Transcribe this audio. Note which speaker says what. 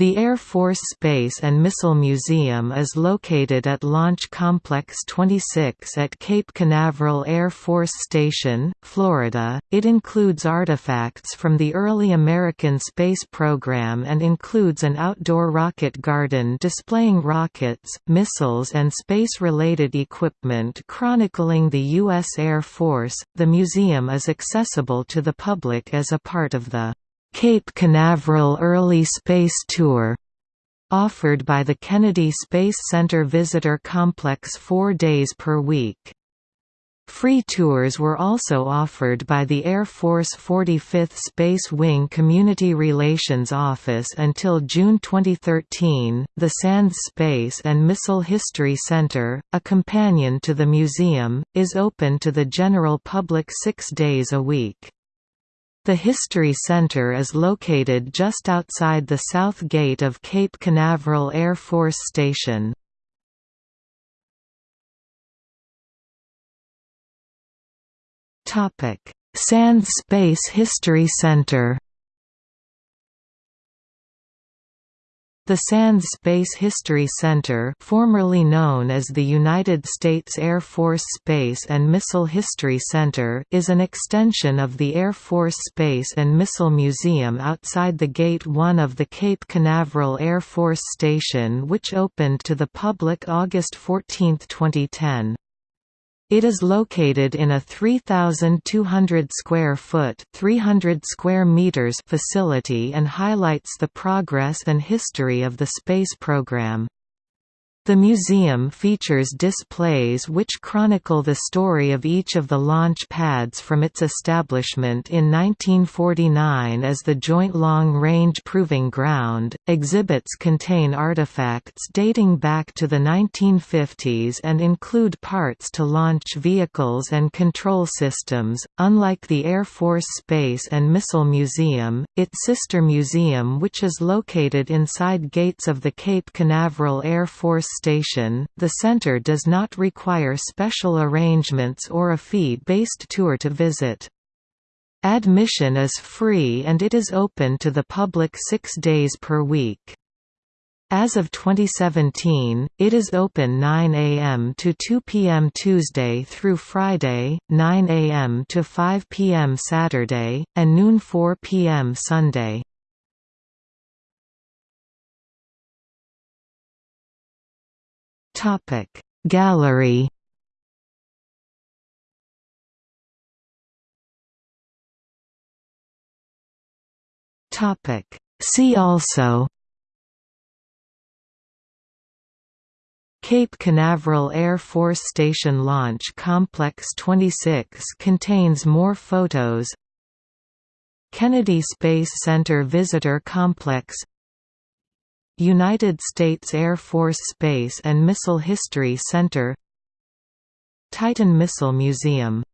Speaker 1: The Air Force Space and Missile Museum is located at Launch Complex 26 at Cape Canaveral Air Force Station, Florida. It includes artifacts from the early American space program and includes an outdoor rocket garden displaying rockets, missiles, and space related equipment chronicling the U.S. Air Force. The museum is accessible to the public as a part of the Cape Canaveral Early Space Tour offered by the Kennedy Space Center Visitor Complex four days per week. Free tours were also offered by the Air Force 45th Space Wing Community Relations Office until June 2013. The Sands Space and Missile History Center, a companion to the museum, is open to the general public six days a week. The History Center is located just outside the south gate of Cape Canaveral Air Force Station. Sands Space History Center The Sands Space History Center formerly known as the United States Air Force Space and Missile History Center is an extension of the Air Force Space and Missile Museum outside the Gate 1 of the Cape Canaveral Air Force Station which opened to the public August 14, 2010. It is located in a 3,200 square foot (300 square meters) facility and highlights the progress and history of the space program. The museum features displays which chronicle the story of each of the launch pads from its establishment in 1949 as the Joint Long Range Proving Ground. Exhibits contain artifacts dating back to the 1950s and include parts to launch vehicles and control systems. Unlike the Air Force Space and Missile Museum, its sister museum, which is located inside gates of the Cape Canaveral Air Force station, the center does not require special arrangements or a fee-based tour to visit. Admission is free and it is open to the public six days per week. As of 2017, it is open 9 a.m. to 2 p.m. Tuesday through Friday, 9 a.m. to 5 p.m. Saturday, and noon 4 p.m. Sunday. Gallery. Topic See also. Cape Canaveral Air Force Station Launch Complex 26 contains more photos. Kennedy Space Center Visitor Complex United States Air Force Space and Missile History Center Titan Missile Museum